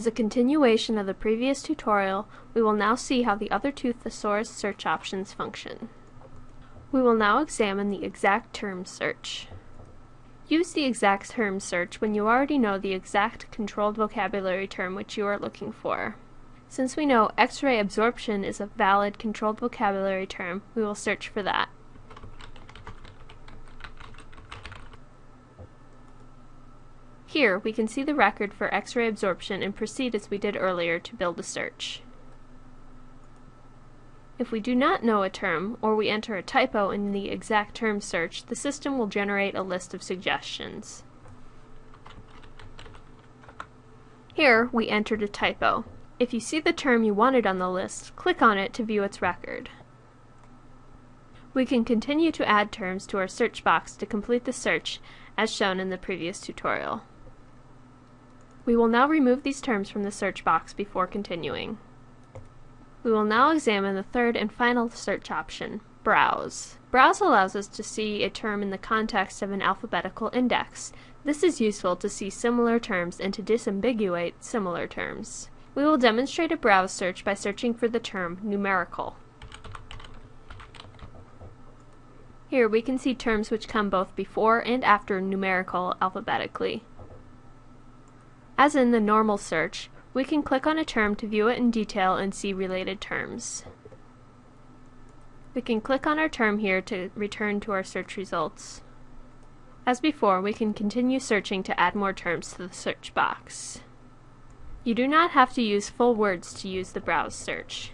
As a continuation of the previous tutorial, we will now see how the other two thesaurus search options function. We will now examine the exact term search. Use the exact term search when you already know the exact controlled vocabulary term which you are looking for. Since we know X-ray absorption is a valid controlled vocabulary term, we will search for that. Here, we can see the record for X-ray absorption and proceed as we did earlier to build a search. If we do not know a term, or we enter a typo in the exact term search, the system will generate a list of suggestions. Here, we entered a typo. If you see the term you wanted on the list, click on it to view its record. We can continue to add terms to our search box to complete the search, as shown in the previous tutorial. We will now remove these terms from the search box before continuing. We will now examine the third and final search option, Browse. Browse allows us to see a term in the context of an alphabetical index. This is useful to see similar terms and to disambiguate similar terms. We will demonstrate a browse search by searching for the term numerical. Here we can see terms which come both before and after numerical alphabetically. As in the normal search, we can click on a term to view it in detail and see related terms. We can click on our term here to return to our search results. As before, we can continue searching to add more terms to the search box. You do not have to use full words to use the browse search.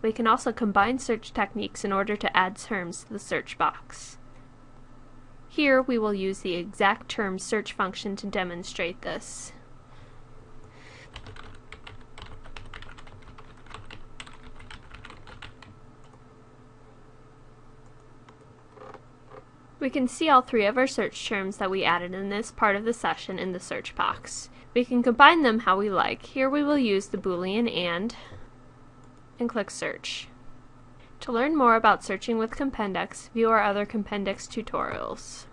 We can also combine search techniques in order to add terms to the search box. Here we will use the exact term search function to demonstrate this. We can see all three of our search terms that we added in this part of the session in the search box. We can combine them how we like. Here we will use the boolean AND and click search. To learn more about searching with Compendex, view our other Compendex tutorials.